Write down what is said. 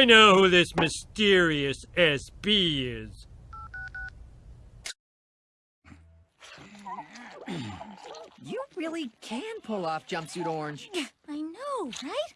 I know who this mysterious SB is. You really can pull off jumpsuit orange. I know, right?